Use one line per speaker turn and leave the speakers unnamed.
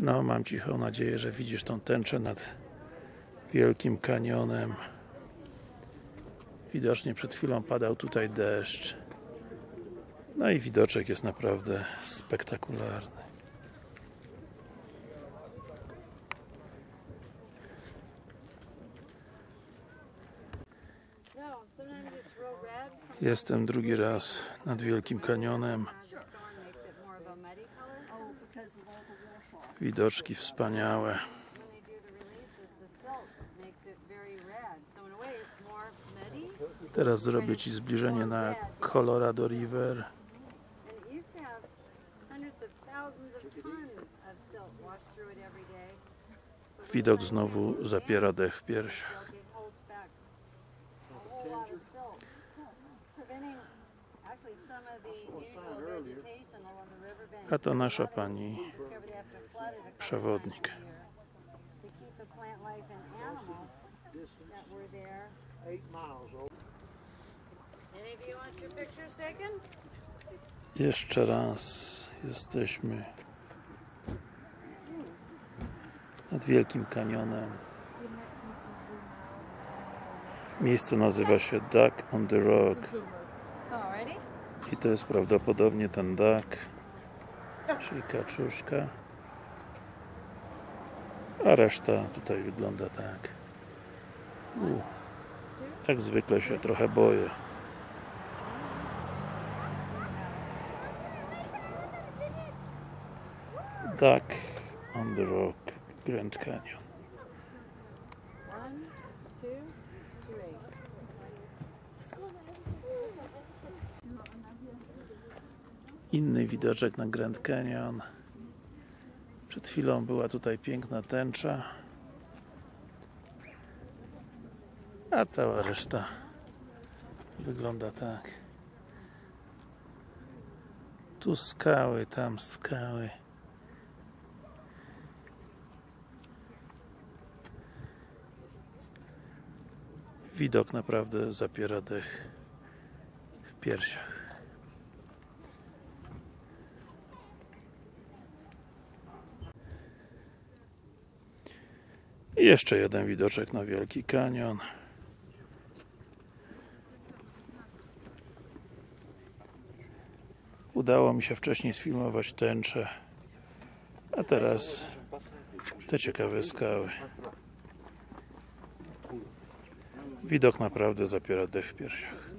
No, mam cichą nadzieję, że widzisz tą tęczę nad Wielkim Kanionem. Widocznie przed chwilą padał tutaj deszcz. No i widoczek jest naprawdę spektakularny. Jestem drugi raz nad Wielkim Kanionem.
More muddy.
Teraz zrobię Ci zbliżenie na Colorado River. Widok znowu zapiera dech w piersiach.
A
to nasza pani przewodnik. Jeszcze raz jesteśmy nad Wielkim Kanionem. Miejsce nazywa się Duck on the Rock i to jest prawdopodobnie ten duck, czyli kaczuszka. A reszta tutaj wygląda tak. U, jak zwykle się trochę boję. Duck on the Rock, Grand Canyon. Inny widoczek na Grand Canyon. Przed chwilą była tutaj piękna tęcza. A cała reszta wygląda tak. Tu skały, tam skały. Widok naprawdę zapiera dech w piersiach. Jeszcze jeden widoczek na Wielki Kanion. Udało mi się wcześniej sfilmować tęczę, a teraz te ciekawe skały. Widok naprawdę zapiera dech w piersiach.